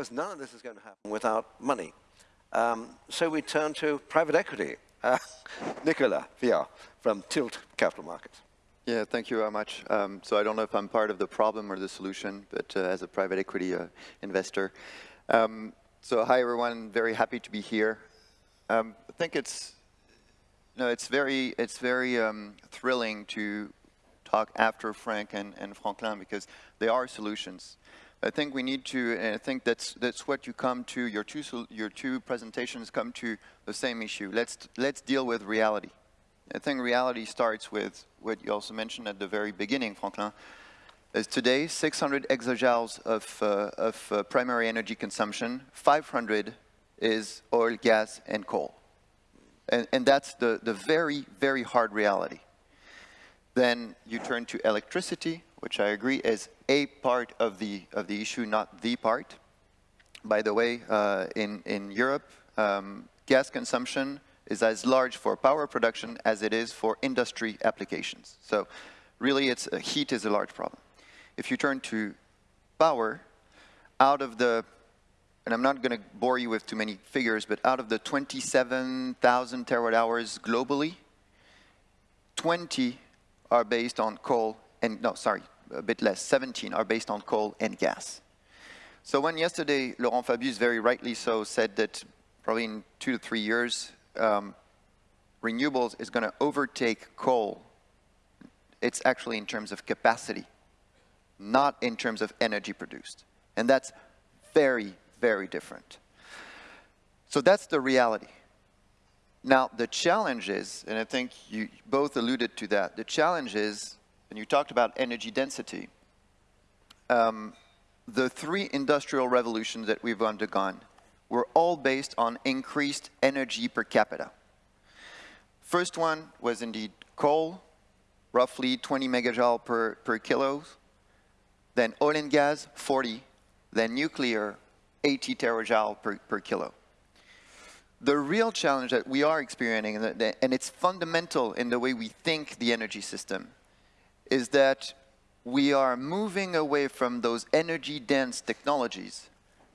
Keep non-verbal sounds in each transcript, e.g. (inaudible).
course, none of this is going to happen without money. Um, so we turn to private equity. Uh, (laughs) Nicolas Viard from Tilt Capital Markets. Yeah, thank you very much. Um, so I don't know if I'm part of the problem or the solution, but uh, as a private equity uh, investor. Um, so hi everyone, very happy to be here. Um, I think it's, no, it's very, it's very um, thrilling to talk after Frank and, and Franklin because they are solutions. I think we need to, and I think that's that's what you come to. Your two your two presentations come to the same issue. Let's let's deal with reality. I think reality starts with what you also mentioned at the very beginning, Franklin. Is today 600 exajoules of uh, of uh, primary energy consumption. 500 is oil, gas, and coal, and and that's the the very very hard reality. Then you turn to electricity, which I agree is a part of the, of the issue, not the part. By the way, uh, in, in Europe, um, gas consumption is as large for power production as it is for industry applications. So really, it's, uh, heat is a large problem. If you turn to power, out of the, and I'm not going to bore you with too many figures, but out of the 27,000 terawatt hours globally, 20 are based on coal and, no, sorry, a bit less, 17 are based on coal and gas. So when yesterday Laurent Fabius very rightly so said that probably in two to three years, um, renewables is going to overtake coal, it's actually in terms of capacity, not in terms of energy produced. And that's very, very different. So that's the reality. Now, the challenge is, and I think you both alluded to that, the challenge is, and you talked about energy density, um, the three industrial revolutions that we've undergone were all based on increased energy per capita. First one was indeed coal, roughly 20 megajoule per, per kilo, then oil and gas, 40, then nuclear, 80 terajoule per, per kilo. The real challenge that we are experiencing, and it's fundamental in the way we think the energy system, is that we are moving away from those energy-dense technologies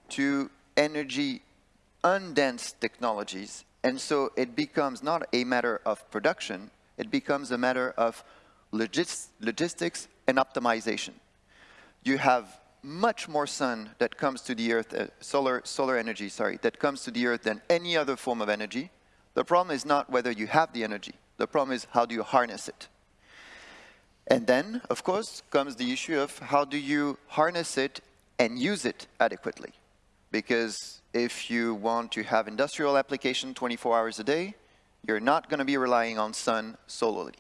to energy-undense technologies. And so it becomes not a matter of production, it becomes a matter of logis logistics and optimization. You have much more sun that comes to the earth, uh, solar, solar energy, sorry, that comes to the earth than any other form of energy. The problem is not whether you have the energy. The problem is how do you harness it? And then, of course, comes the issue of how do you harness it and use it adequately? Because if you want to have industrial application 24 hours a day, you're not going to be relying on sun solely.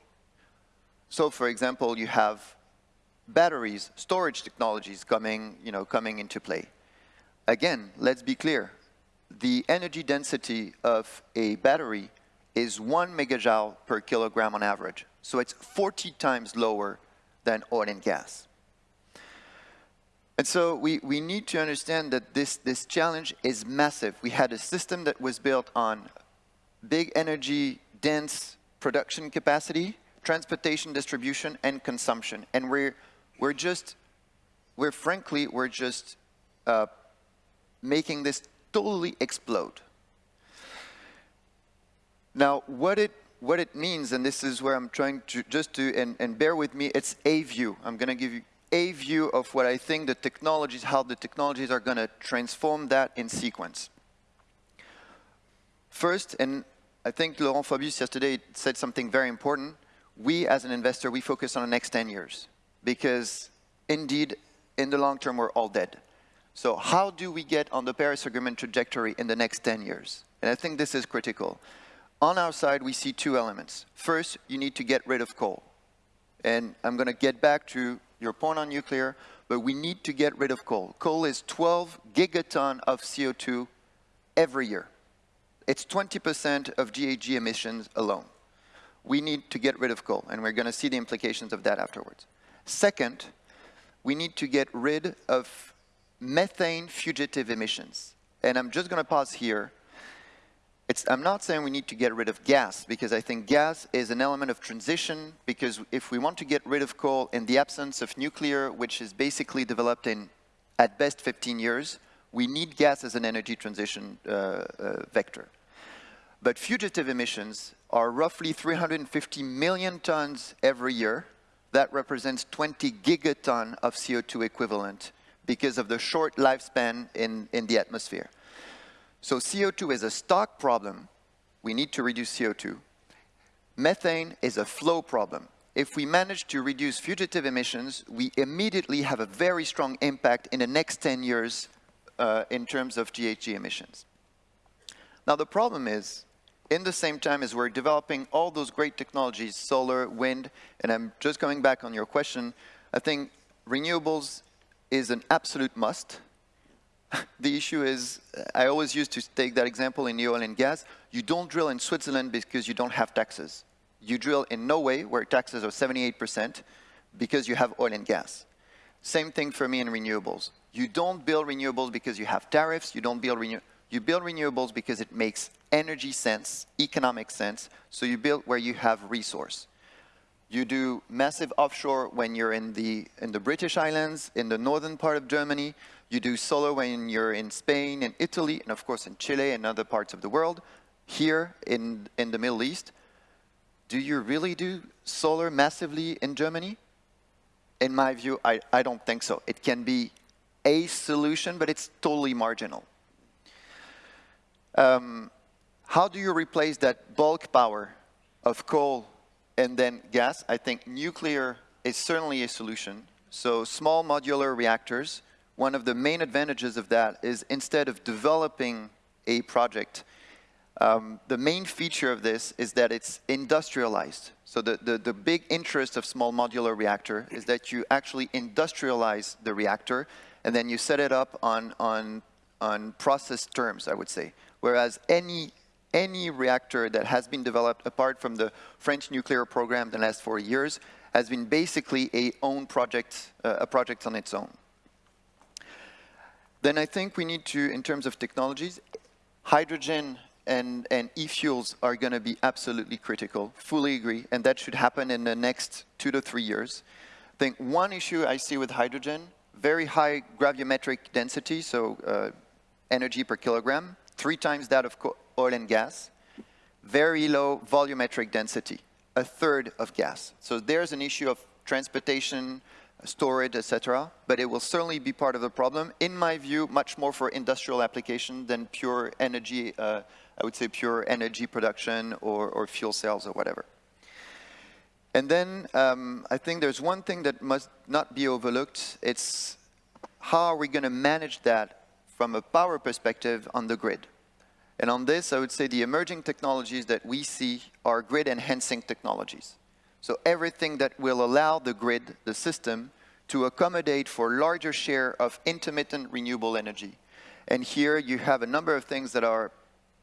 So, for example, you have batteries, storage technologies coming, you know, coming into play. Again, let's be clear. The energy density of a battery is one megajoule per kilogram on average. So it's 40 times lower than oil and gas. And so we, we need to understand that this, this challenge is massive. We had a system that was built on big energy dense production capacity, transportation, distribution, and consumption. And we're we're just, we're frankly, we're just uh, making this totally explode. Now, what it what it means, and this is where I'm trying to just to, and, and bear with me, it's a view. I'm going to give you a view of what I think the technologies, how the technologies are going to transform that in sequence. First, and I think Laurent Fabius yesterday said something very important, we as an investor, we focus on the next 10 years because indeed, in the long term, we're all dead. So how do we get on the Paris Agreement trajectory in the next 10 years? And I think this is critical. On our side, we see two elements. First, you need to get rid of coal. And I'm going to get back to your point on nuclear, but we need to get rid of coal. Coal is 12 gigaton of CO2 every year. It's 20% of GHG emissions alone. We need to get rid of coal, and we're going to see the implications of that afterwards. Second, we need to get rid of methane fugitive emissions. And I'm just going to pause here. It's, I'm not saying we need to get rid of gas, because I think gas is an element of transition, because if we want to get rid of coal in the absence of nuclear, which is basically developed in, at best, 15 years, We need gas as an energy transition uh, uh, vector. But fugitive emissions are roughly 350 million tons every year. That represents 20 gigaton of CO2 equivalent because of the short lifespan in, in the atmosphere. So CO2 is a stock problem. We need to reduce CO2. Methane is a flow problem. If we manage to reduce fugitive emissions, we immediately have a very strong impact in the next 10 years uh, in terms of GHG emissions. Now the problem is, in the same time as we're developing all those great technologies, solar, wind, and I'm just coming back on your question, I think renewables is an absolute must. (laughs) the issue is, uh, I always used to take that example in the oil and gas, you don't drill in Switzerland because you don't have taxes. You drill in Norway, where taxes are 78%, because you have oil and gas. Same thing for me in renewables. You don't build renewables because you have tariffs, you don't build renewables, you build renewables because it makes energy sense, economic sense, so you build where you have resource. You do massive offshore when you're in the, in the British Islands, in the northern part of Germany. You do solar when you're in Spain and Italy, and of course in Chile and other parts of the world. Here in, in the Middle East, do you really do solar massively in Germany? In my view, I, I don't think so. It can be a solution, but it's totally marginal. Um, how do you replace that bulk power of coal and then gas? I think nuclear is certainly a solution. So small modular reactors, one of the main advantages of that is instead of developing a project, um, the main feature of this is that it's industrialized. So the, the, the, big interest of small modular reactor is that you actually industrialize the reactor and then you set it up on, on, on process terms, I would say. Whereas any, any reactor that has been developed apart from the French nuclear program the last four years has been basically a own project, uh, a project on its own. Then I think we need to, in terms of technologies, hydrogen and, and e-fuels are going to be absolutely critical, fully agree, and that should happen in the next two to three years. I think one issue I see with hydrogen, very high gravimetric density, so uh, energy per kilogram, three times that of oil and gas, very low volumetric density, a third of gas. So there's an issue of transportation, storage, etc. But it will certainly be part of the problem. In my view, much more for industrial application than pure energy, uh, I would say pure energy production or, or fuel cells or whatever. And then um, I think there's one thing that must not be overlooked. It's how are we going to manage that from a power perspective on the grid? And on this, I would say the emerging technologies that we see are grid enhancing technologies. So everything that will allow the grid, the system, to accommodate for larger share of intermittent renewable energy. And here you have a number of things that are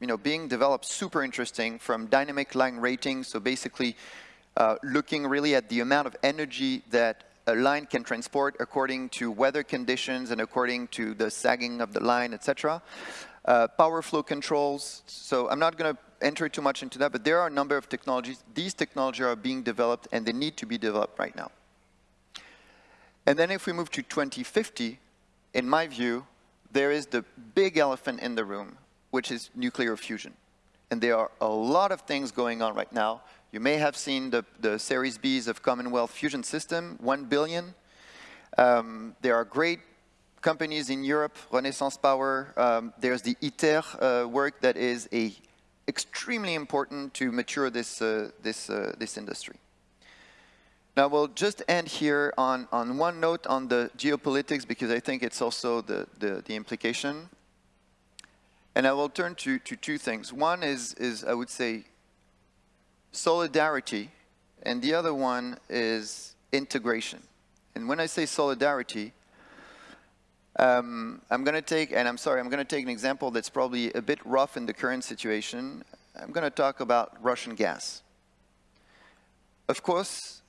you know, being developed super interesting from dynamic line rating, so basically uh, looking really at the amount of energy that a line can transport according to weather conditions and according to the sagging of the line, etc. Uh, power flow controls, so I'm not going to enter too much into that, but there are a number of technologies. These technologies are being developed and they need to be developed right now. And then if we move to 2050, in my view, there is the big elephant in the room, which is nuclear fusion. And there are a lot of things going on right now. You may have seen the, the Series Bs of Commonwealth Fusion System, 1 billion. Um, there are great companies in Europe, Renaissance Power. Um, there's the ITER uh, work that is a extremely important to mature this, uh, this, uh, this industry. Now we'll just end here on, on one note on the geopolitics because I think it's also the, the, the implication. And I will turn to, to two things. One is, is, I would say, solidarity, and the other one is integration. And when I say solidarity, um, I'm going to take, and I'm sorry, I'm going to take an example that's probably a bit rough in the current situation. I'm going to talk about Russian gas. Of course,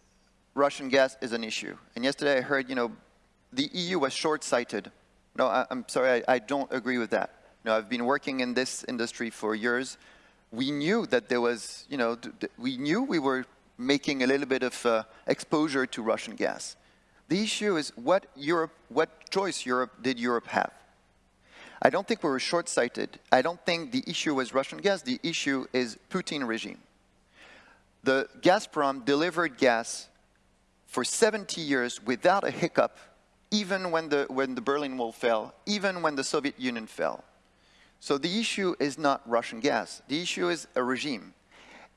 Russian gas is an issue. And yesterday I heard, you know, the EU was short-sighted. No, I, am sorry, I, I don't agree with that. Know, I've been working in this industry for years. We knew that there was, you know, we knew we were making a little bit of uh, exposure to Russian gas. The issue is what Europe, what choice Europe did Europe have? I don't think we were short-sighted. I don't think the issue was Russian gas. The issue is Putin regime. The Gazprom delivered gas for 70 years without a hiccup, even when the, when the Berlin Wall fell, even when the Soviet Union fell. So the issue is not Russian gas. The issue is a regime.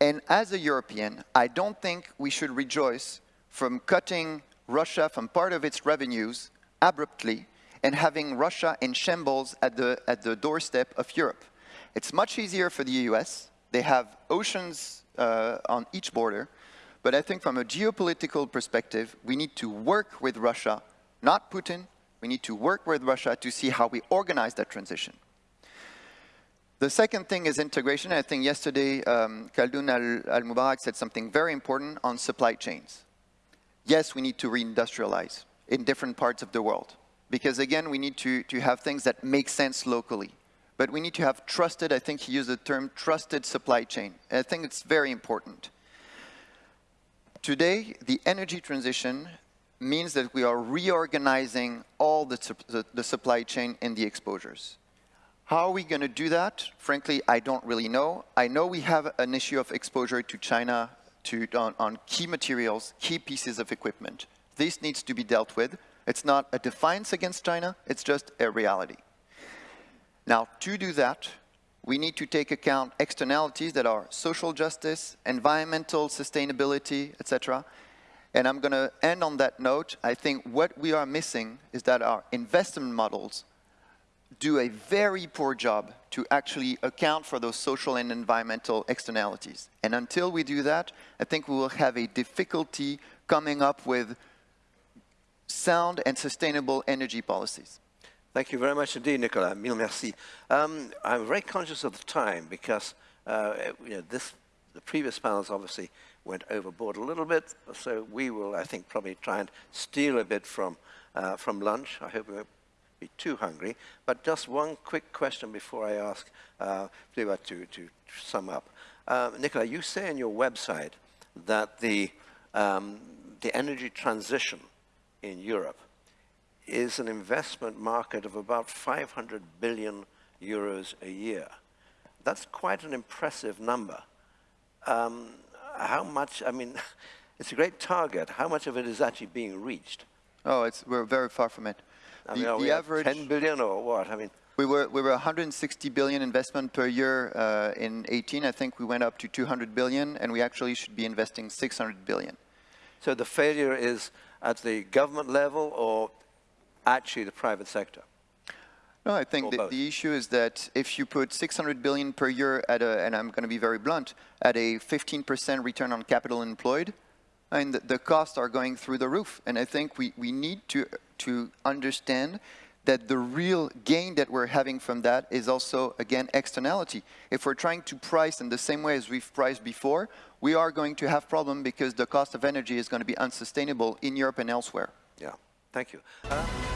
And as a European, I don't think we should rejoice from cutting Russia from part of its revenues abruptly and having Russia in shambles at the, at the doorstep of Europe. It's much easier for the US. They have oceans uh, on each border. But I think from a geopolitical perspective, we need to work with Russia, not Putin. We need to work with Russia to see how we organize that transition. The second thing is integration. I think yesterday, um, Khaldoun Al-Mubarak said something very important on supply chains. Yes, we need to reindustrialize in different parts of the world. Because again, we need to, to have things that make sense locally. But we need to have trusted, I think he used the term trusted supply chain. And I think it's very important. Today, the energy transition means that we are reorganizing all the, the, the supply chain and the exposures. How are we going to do that? Frankly, I don't really know. I know we have an issue of exposure to China to, on, on key materials, key pieces of equipment. This needs to be dealt with. It's not a defiance against China, it's just a reality. Now, to do that, we need to take account externalities that are social justice, environmental sustainability, etc. And I'm going to end on that note. I think what we are missing is that our investment models do a very poor job to actually account for those social and environmental externalities. And until we do that, I think we will have a difficulty coming up with sound and sustainable energy policies. Thank you very much indeed, Nicolas. Mille merci. Um, I'm very conscious of the time because uh, you know, this, the previous panels obviously went overboard a little bit, so we will, I think, probably try and steal a bit from, uh, from lunch. I hope we be too hungry. But just one quick question before I ask uh, to, to sum up. Uh, Nicolas, you say on your website that the, um, the energy transition in Europe is an investment market of about 500 billion euros a year. That's quite an impressive number. Um, how much, I mean, (laughs) it's a great target. How much of it is actually being reached? Oh, it's, we're very far from it. I the, mean, the average 10 billion or what? I mean, we were we were 160 billion investment per year uh, in 18. I think we went up to 200 billion, and we actually should be investing 600 billion. So the failure is at the government level or actually the private sector? No, I think the, the, issue is that if you put 600 billion per year at a, and I'm going to be very blunt, at a 15% return on capital employed, and the, costs are going through the roof. And I think we, we need to, to understand that the real gain that we're having from that is also, again, externality. If we're trying to price in the same way as we've priced before, we are going to have problem because the cost of energy is going to be unsustainable in Europe and elsewhere. Yeah, thank you. Uh